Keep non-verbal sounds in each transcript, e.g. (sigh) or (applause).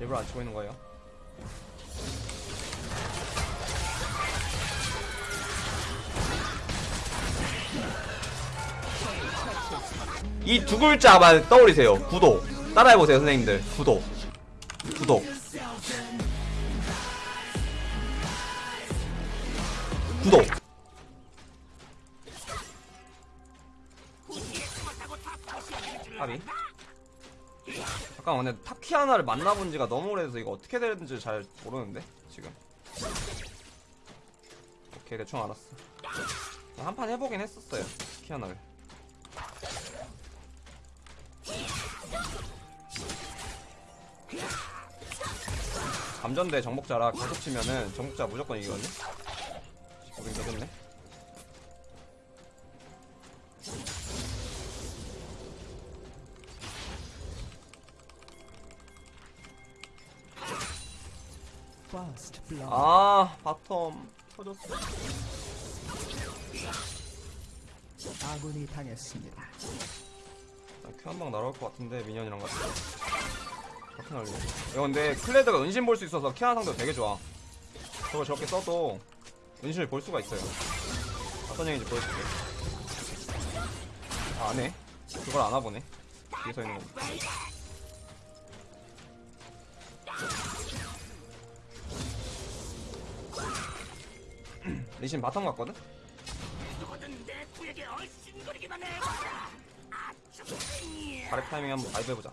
일부러 안 치고 있는 거예요. 이 두 글자만 떠올리세요. 구독. 따라해보세요, 선생님들. 구독. 구독. 구독. 잠깐 근데 탑키 하나를 만나본 지가 너무 오래돼서 이거 어떻게 되는지 잘 모르는데 지금. 오케이 대충 알았어. 한 판 해보긴 했었어요 키 하나를. 감전대 정복자라 계속 치면은 정복자 무조건 이기거든요? 보긴 되겠네 아 bottom 터졌어. 아군이 당했습니다. Q 한방 날아올 것 같은데 minion이랑 같이. 그렇게 날리네. 이거 근데 클레드가 은신 볼 수 있어서 키아나 상대 되게 좋아. 저걸 저렇게 써도 은신을 볼 수가 있어요. 어떤 얘기인지 보여줄게. 아 안 해? 그걸 안 와보네. 뒤에 서 있는 거 리신 바텀 갔거든? 발의 타이밍 한번 가이브 해보자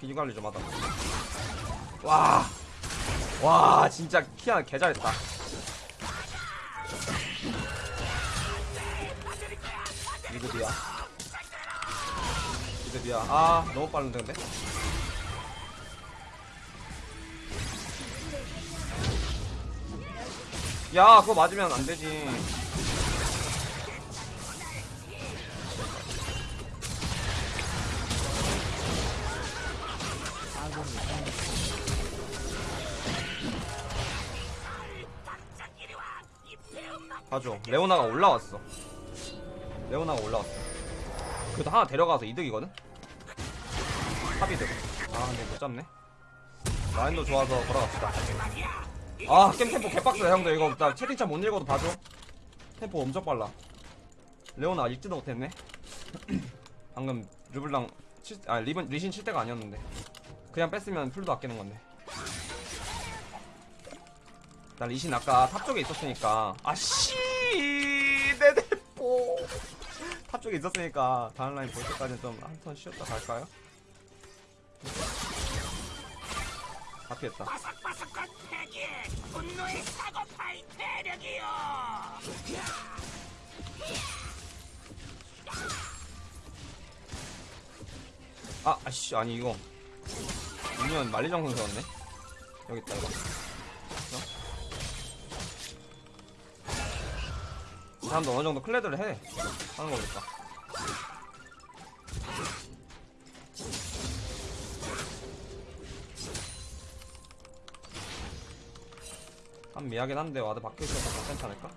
비주 관리 좀 하다 와. 와, 진짜 키아나 개 잘했다. 미드비야. 미드비야. 아, 너무 빠른데, 근데? 야, 그거 맞으면 안 되지. 아군이 당했습니다. 봐줘. 레오나가 올라왔어. 레오나가 올라왔어. 그래도 하나 데려가서 이득이거든? 탑이득. 아, 근데 못 잡네. 라인도 좋아서 걸어갑시다. 아, 게임 템포 개빡세다, 형들. 이거 나 채팅창 못 읽어도 봐줘. 템포 엄청 빨라. 레오나 읽지도 못했네. (clears throat) 방금 르블랑 칠, 아, 리본, 리신 칠 때가 아니었는데. 그냥 뺐으면 플도 아끼는 건데. 나 리신 아까 top 쪽에 있었으니까 아씨 내 대포 (laughs) top 쪽에 있었으니까 다음 라인 볼 때까지 좀한 턴 쉬었다 갈까요? 다 피했다. 바삭바삭한 패기 분노의 사고파이 대력이요 아 아씨 아니 이거. 미니언 만리장성 세웠네? 여기 있다 이거. 이 사람도 어느 정도 클레드를 해. 하는 거니까 애매하긴 한데 ward 박혀있어서 괜찮지 않을까?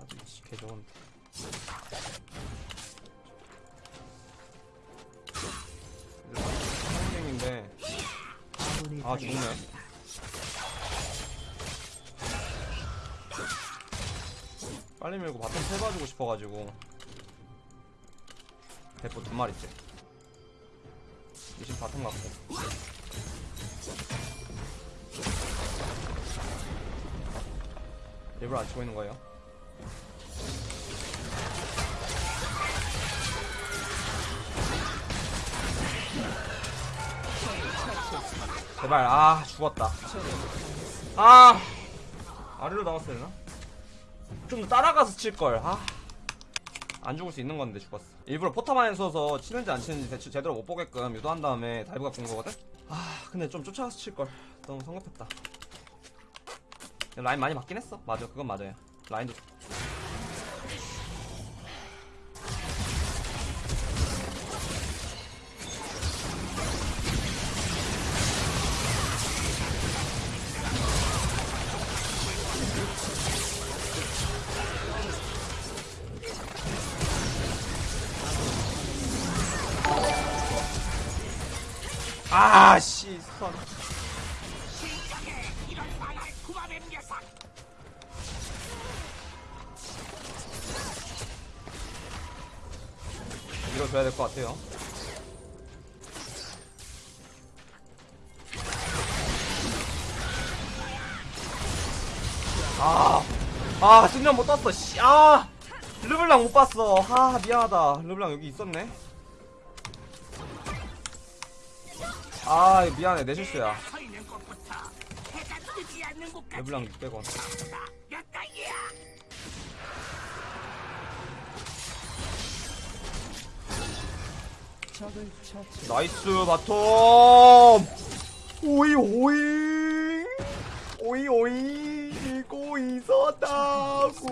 아주 개 좋은데 아군이 아 죽네. 빨리 밀고 bottom 봐주고 싶어가지고 대포 두 마리째 미신 바텀 갖고 일부러 안 치고 있는 거예요 제발 아 죽었다 아 아래로 나왔어야 되나? 좀더 따라가서 칠걸 아. 안 죽을 수 있는 건데 죽었어. 일부러 포탑 안에 서서 치는지 안 치는지 대체 제대로 못 보게끔 유도한 다음에 dive 갖고 온 거거든? 아 근데 좀 쫓아가서 칠걸. 너무 성급했다. 라인 많이 맞긴 했어. 맞아 그건 맞아요. 라인도 줘야 될 것 같아요 아, 아, 승련 못 떴어, 씨, 아! 르블랑 못 봤어. 아, 미안하다. 르블랑 여기 있었네. 아, 미안해. 내 실수야. 르블랑 600원. nice, bottom! 오이, 오이! 오이, 오이! 믿고 있었다고!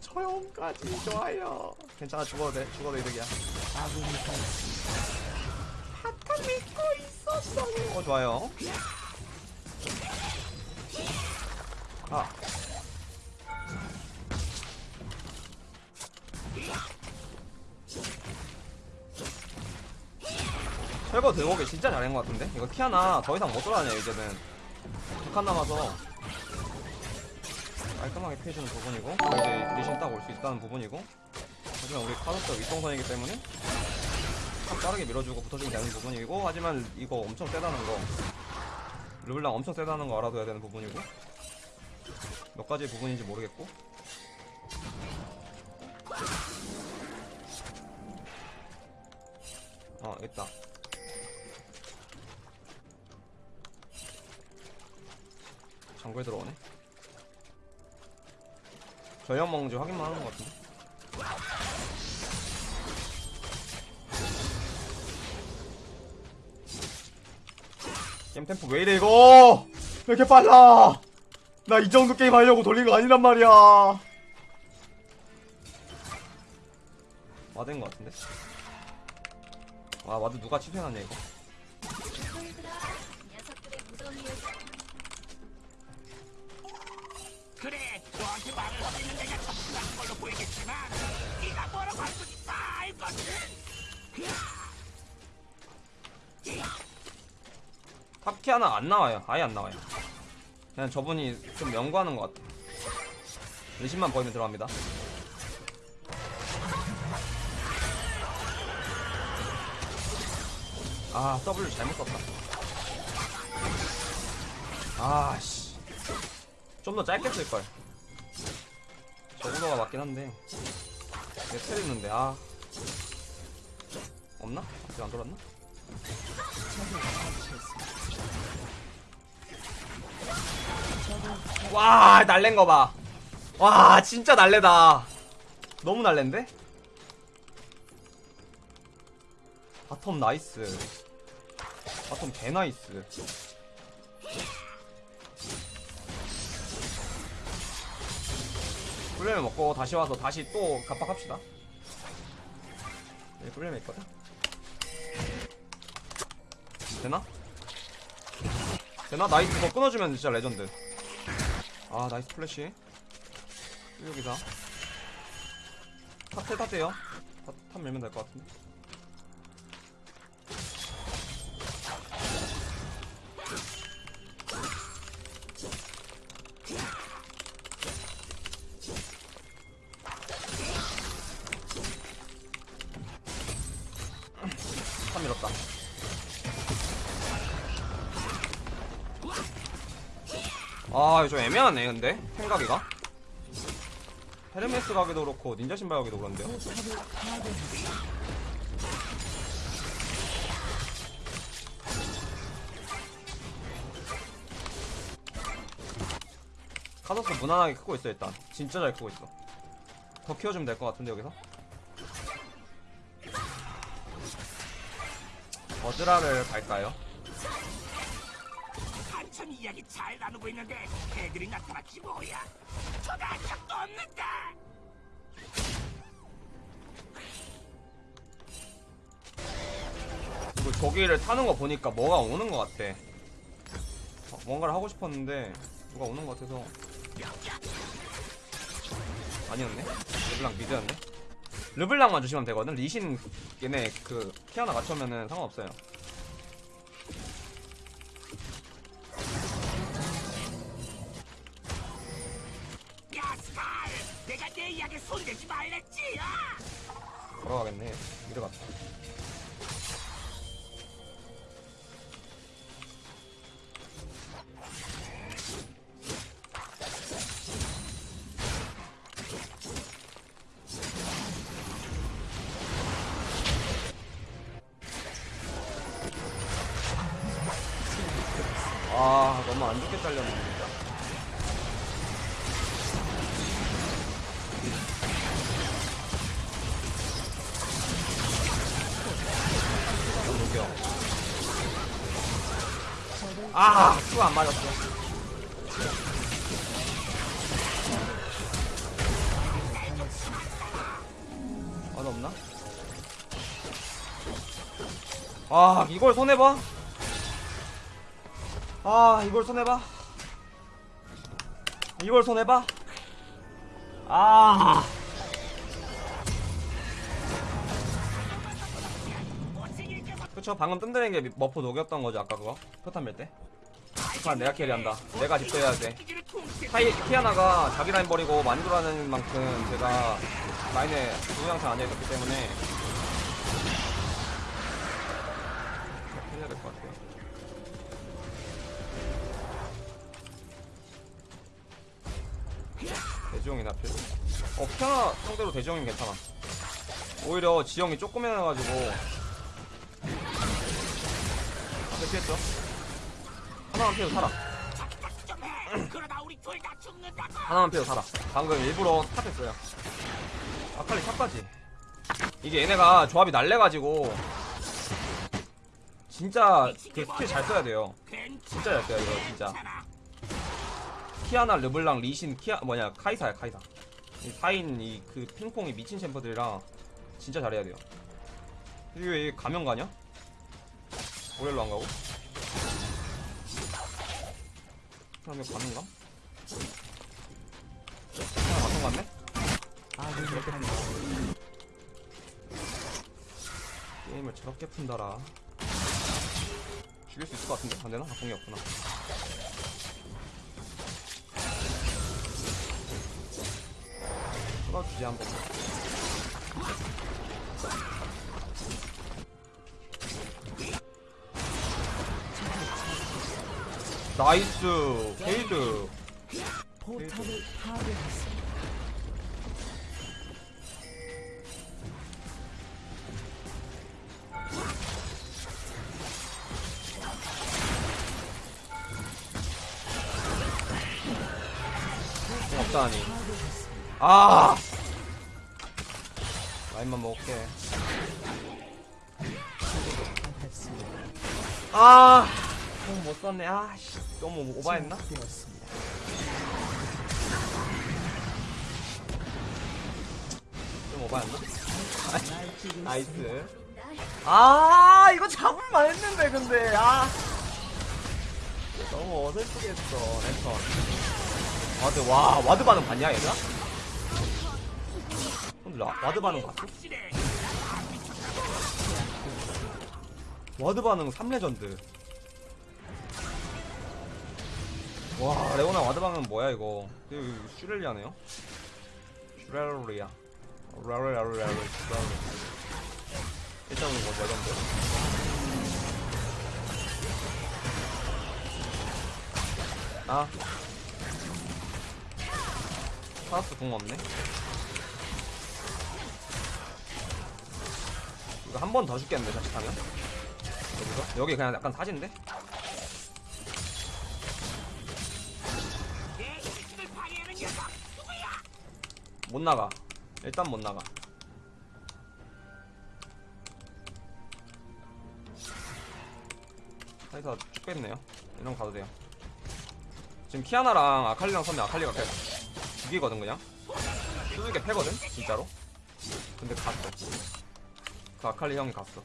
처형까지 좋아요. 괜찮아, 죽어도 돼. 죽어도 이득이야. bottom 믿고 있었어. 어, 좋아요. 아. 철거 들어오기 진짜 잘한 것 같은데? 이거 키아나 더 이상 못 돌아다녀 이제는. 두칸 남아서. 깔끔하게 피해주는 부분이고 이제 리신 딱 올 수 있다는 부분이고. 하지만 우리 카드스 윗동선이기 때문에 참 빠르게 밀어주고 붙어주면 되는 부분이고 하지만 이거 엄청 세다는 거. 르블랑 엄청 세다는 거 알아둬야 되는 부분이고. 몇 가지 부분인지 모르겠고. 어 있다 정글 들어오네. 전력 먹는지 확인만 하는 것 같은데? 게임 템포 왜 이래 이거? 왜 이렇게 빨라? 나 이 정도 게임 하려고 돌린 거 아니란 말이야. 것 같은데? 아 ward 누가 취소해놨냐 이거 top 키아나 안 나와요. 아예 안 나와요. 그냥 저분이 좀 연구하는 것 같아 리신만 보이면 들어갑니다. 아 W 잘못 썼다. 아씨. 좀 더 짧게 쓸걸. 저구도가 맞긴 한데. 내텔 있는데 아. 없나? 아직 안 돌았나? 와 날랜 거 봐. 와 진짜 날래다. 너무 날랜데? bottom nice. bottom 개 nice. 꿀열매 먹고 다시 와서 다시 또 압박합시다. 여기 꿀열매 있거든. 되나? 되나? 나이스 더 끊어주면 진짜 레전드. 아 나이스 플래시. 여기다. 탑. 탑, 탑 밀면 될 것 같은데. top 밀었다. 아, 좀 애매하네, 근데. 생각이가. 헤르메스 가기도 그렇고, 닌자 신발 가기도 그런데요. 카서스 무난하게 크고 있어, 일단. 진짜 잘 크고 있어. 더 키워주면 될 것 같은데, 여기서. 버즈라를 갈까요? 이야기 잘 나누고 있는데 애들이 나타났지 뭐야 초대한 적도 없는데 이거 저기를 타는 거 보니까 뭐가 오는 것 같아. 어, 뭔가를 하고 싶었는데 누가 오는 것 같아서 아니었네. 르블랑 미드였네. 르블랑만 주시면 되거든. 리신 얘네 그 키아나 맞추면은 상관없어요. 이리 갔다 아 너무 안 좋게 잘렸네 진짜 녹여 아 수가 안 맞았어 맛 없나? 아 이걸 손해봐? 아 이걸 손해봐? 이걸 손해봐? 아 그쵸 방금 뜬다는 게 머프 녹였던 거죠 아까 그거 포탄 밀때 포탄 내가 캐리한다 내가 집도해야 돼 타이, 키아나가 자기 라인 버리고 돌아다니는 만큼 제가 라인에 동영상 앉아있었기 때문에 해야 될 것 같아요 대지용이나 필. 어, 키아나 상대로 대지용이 괜찮아. 오히려 지형이 조금 해놔가지고. 피했죠? 하나만 피해도 살아. 하나만 피해도 살아. 방금 일부러 탑했어요. 아칼리 탑까지. 이게 얘네가 조합이 날래가지고. 진짜 그 스킬 잘 써야 돼요. 진짜 잘 써야 돼요, 진짜. 키아나, 르블랑, 리신, 키아 뭐냐 카이사야 카이사. 이 4인 이 그 핑퐁이 미친 champ들이라 진짜 잘해야 돼요. 이게 왜 가면 가냐? 모렐로 안 가고? 그러면 가는가? 하나 맞은 거 같네? 아군이 당했습니다. 게임을 저렇게 푼다라. 죽일 수 있을 것 같은데? 안 되나? 아, 공이 없구나. 쏟아주지 한 번. 나이스. 게이드. 포탑을 파괴했습니다. 공 없다니. 아! 라인만 먹을게. 아 궁 못 썼네. 아씨 너무 오바했나? 되었습니다. 좀 오바했나? (laughs) nice 아 이거 잡을만 했는데 근데 아 너무 어설프게 했어 랜턴 ward 와 와드 반응 봤냐 얘들아? 근데 라- 와드 반응 봤어? ward 반응 3legend 와 레오나 ward 반응 뭐야 이거? 이거 슈렐리아네요? 슈렐리아. 라라라라라 일단 이거 레전드 아. 카서스 궁 없네. 이거 한 번 더 죽겠는데 자칫하면? 여기서? 여기 그냥 약간 사진데? 못 나가. 일단 못 나가. 사이사 쭉 뺐네요. 이런 가도 돼요. 지금 키아나랑 아칼리랑 서면 아칼리가 그냥 죽이거든 그냥. 수직에 패거든 진짜로. 근데 갔어. 그 아칼리 형이 갔어.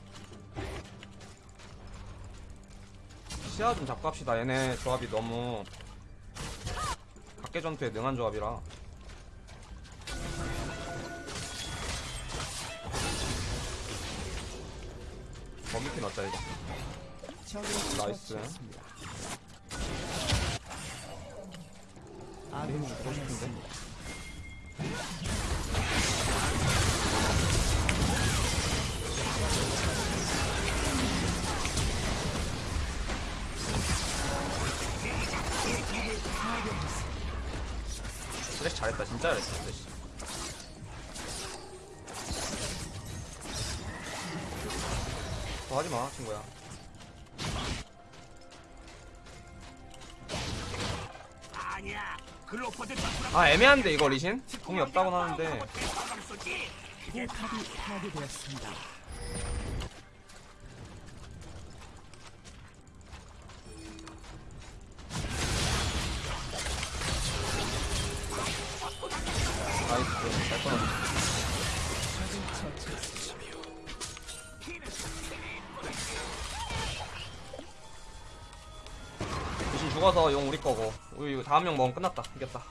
시야 좀 잡고 합시다. 얘네 조합이 너무 각계 전투에 능한 조합이라 범위피 났다 이거. 나이스. 아내힘 주고 싶은데? 쓰레쉬 잘했다 진짜 잘했어 쓰레쉬. 더 하지마 친구야. 아 애매한데 이거 리신? 궁이 없다곤 하는데. 포탑이 파괴되었습니다. 나이스 잘 끊었네 죽어서 용 우리 거고 우리 이거 다음 용 먹으면 끝났다 이겼다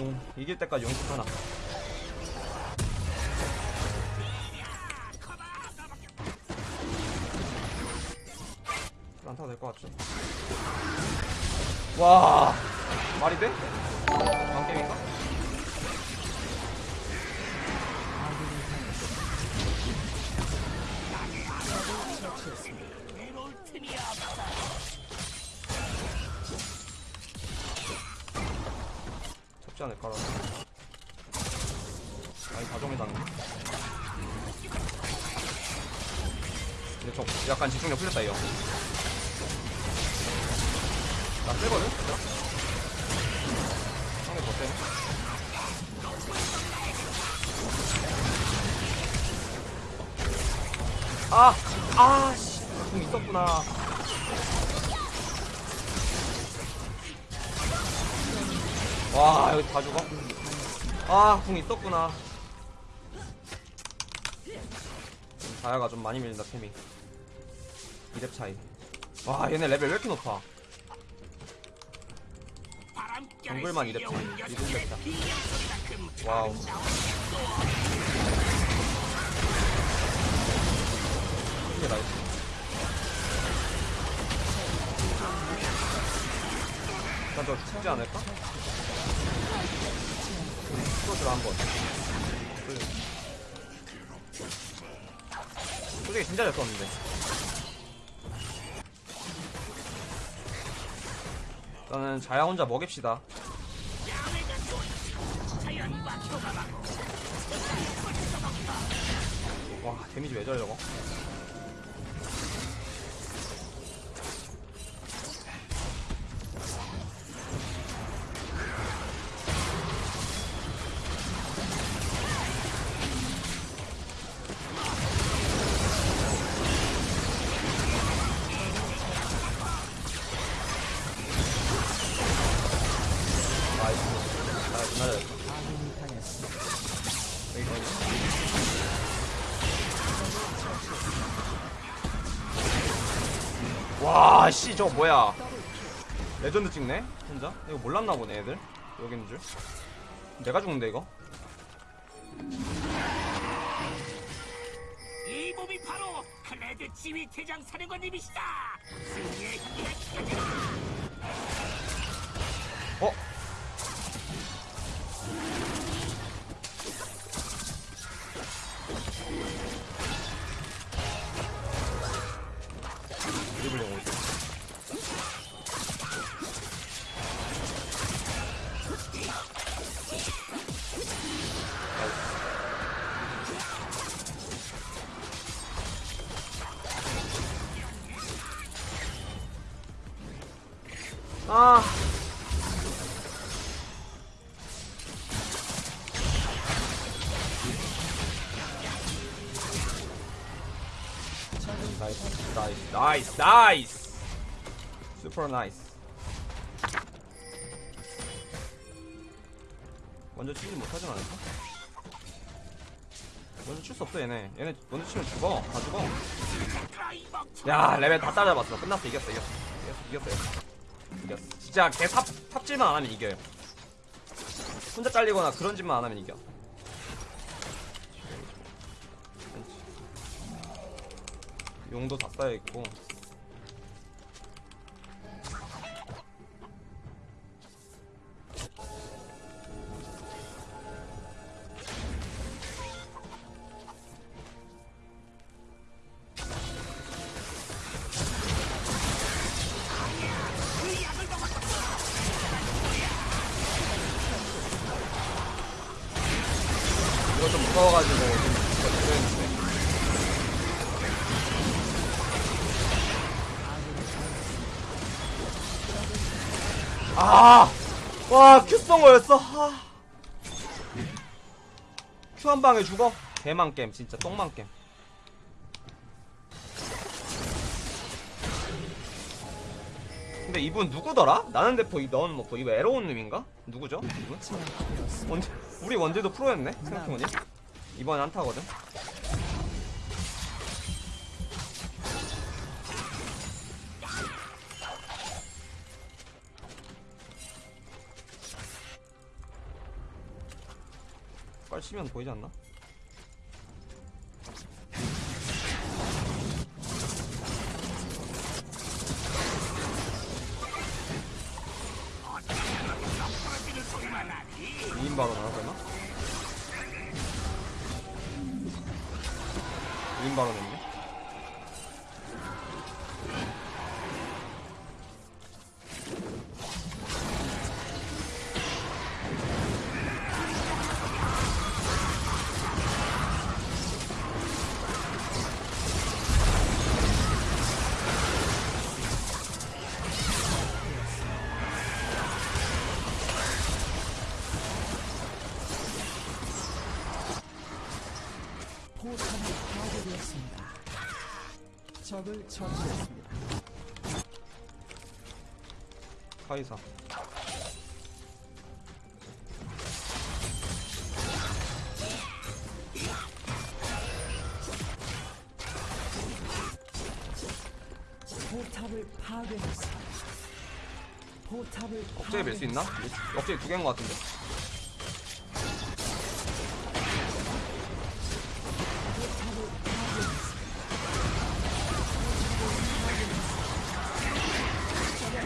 용 이길 때까지 용씩 하나 안 타도 될 것 같죠? 와 말이 돼? 약간 집중력 풀렸다 이거 나? 진짜? 상대 더 세네 아! 아! 씨! 궁 있었구나 와 여기 다 죽어? 아, 궁 있었구나. 다야가 좀 많이 밀린다, 템이. 2렙 차이. 와, 얘네 레벨 왜 이렇게 높아? 정글만 이랬지. 이름 lep다. 와우. 이게 나이스. 일단 저 죽지 않을까? 프로즈를 한번. 솔직히 진짜 잘 썼는데. 일단은 자야 혼자 먹입시다. 와, 데미지 왜 저래 저거? 저거 뭐야? 레전드 찍네? 혼자? 이거 몰랐나 보네, 애들. 여기 있는 줄. 내가 죽는데, 이거? 이 몸이 바로 클레드 지휘 대장 사령관님이시다. 승리의 기가 기가 어? nice, nice, nice, nice. Super nice. 먼저 치지 못하진 않을까? 먼저 칠 수 없어 얘네. 얘네 먼저 치면 죽어. 다 죽어. 야 레벨 다 따라잡았어. 끝났어. 이겼어. 이겼어. 이겼어. 이겼어. 이겼어. 진짜 개 삽, 삽질만 안 하면 이겨요. 혼자 잘리거나 그런 짓만 안 하면 이겨. 용도 다 쌓여있고. 이거 좀 무서워가지고. 쏜 거였어. 아. 큐한 방에 죽어? 개망 게임, 진짜 똥망 게임. 근데 이분 누구더라? 나는 대포 이 너는 먹고 이거 에러온 놈인가? 누구죠? 이분? 원제 우리 원제도 프로였네 생각해보니 이번엔 한타거든 치면 보이지 않나? 적을 처치했습니다. 카이사 포탑을 파괴했습니다. 포탑을 억제기 밀수 있나? 억제기 두 개인 것 같은데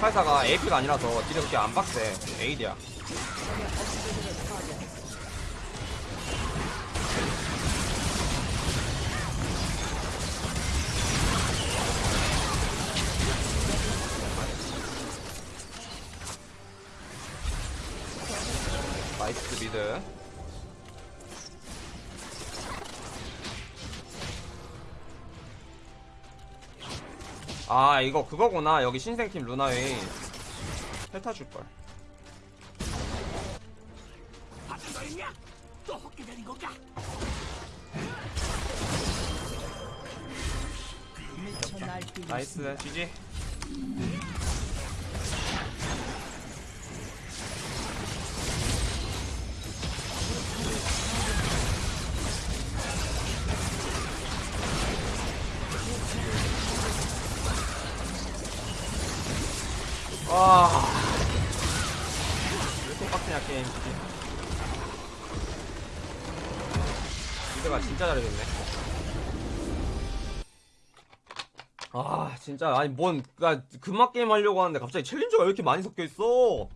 84가 AP가 아니라서 딜이 그렇게 안 빡세. AD야. 나이스 미드. 아 이거 그거구나. 여기 신생팀 루나웨이. 펠타 줄걸. 나이스 있습 진짜 잘해줬네. 아 진짜. 아니 뭔나 금막 게임 하려고 하는데 갑자기 챌린저가 왜 이렇게 많이 섞여 있어